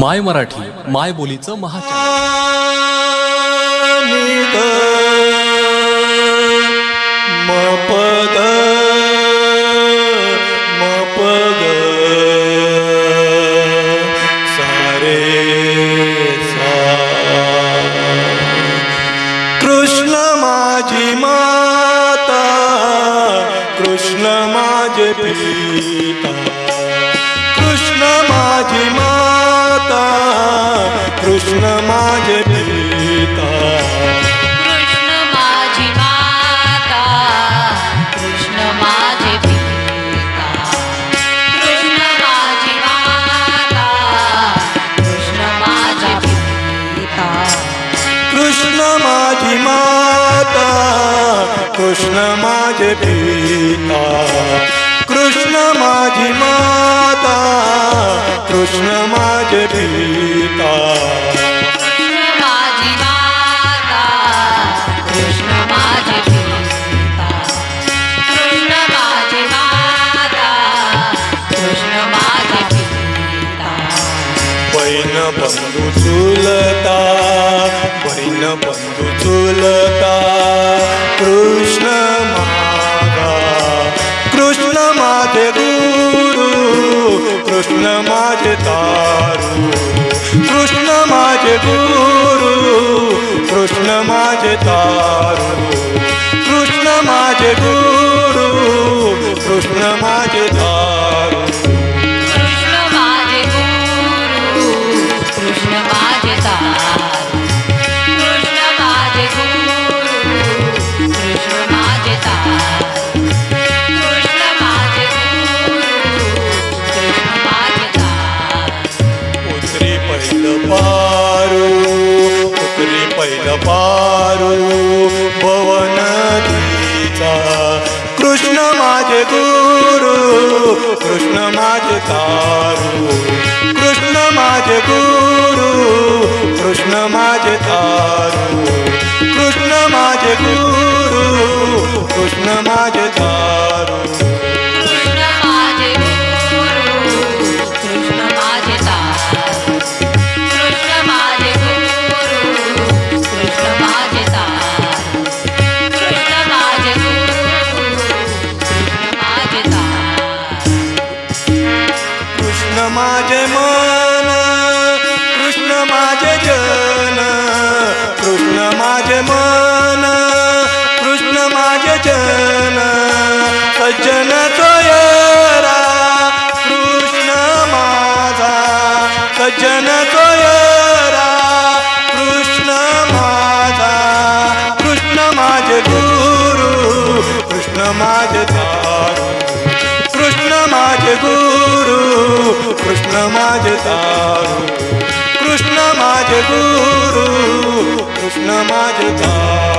माय मराठी माय बोलीचं महाचॅनल मपद मपग सारे कृष्ण माझी माता कृष्ण माझे पिता. कृष्ण माझे पिता कृष्ण माझी माता कृष्ण माझे पिता। कृष्ण माझी माता कृष्ण माझे पिता। कृष्ण माझी माता कृष्ण माझे पिता। कृष्ण माझी माता कृष्ण माझे पिता। बंधू चुलता कृष्ण माझा कृष्ण माझे गुरु कृष्ण माझे तारू कृष्ण माझे गुरु कृष्ण माझे तारू कृष्ण माझे गुरु कृष्ण माझे पैल पारू भवन नदीचा कृष्ण माझे गुरु कृष्ण माझे तारू. कृष्ण माझे गुरु कृष्ण माझे तारू. माझे मन कृष्ण माझे जन कृष्ण माझे मन कृष्ण माझे जन. सज्जन तोयरा कृष्ण माझा. सज्जन तोयरा कृष्ण माझा. कृष्ण माझे गुरु कृष्ण माझे कृष्ण माझे गुरु कृष्ण माझे तारू कृष्ण माझे गुरु कृष्ण माझे तारू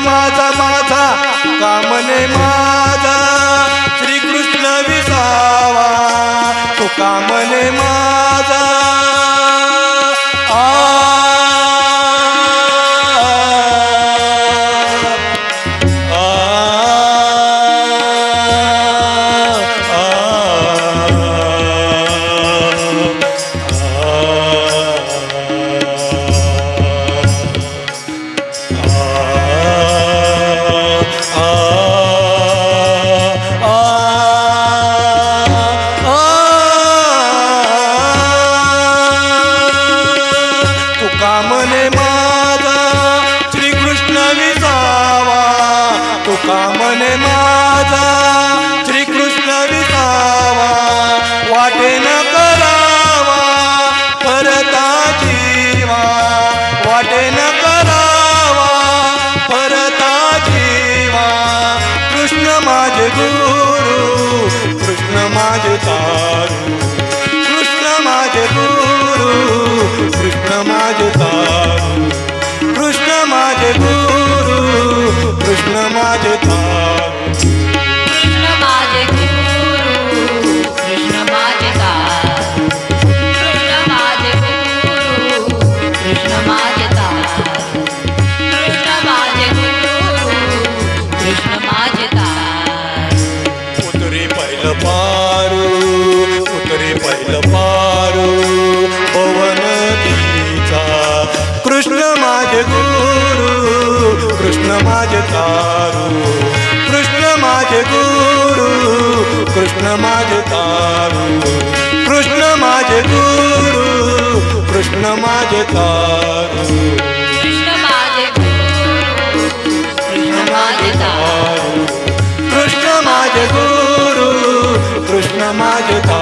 माझा माझा कामने माझा. श्रीकृष्ण विसावा तो कामने माझा कामने माझा श्रीकृष्ण विसावा वाटेन करावा परता जीवा वाटेन करावा परता जीवा कृष्ण माझे गुरु कृष्ण माझे तारू कृष्ण माझे गुरु कृष्ण माझे तारू कृष्ण माझे तारू. कृष्ण माझे गुरु कृष्ण माझे तारू. कृष्ण माझे गुरु कृष्ण माझे तारू. कृष्ण माझे गुरु कृष्ण माझे तारू.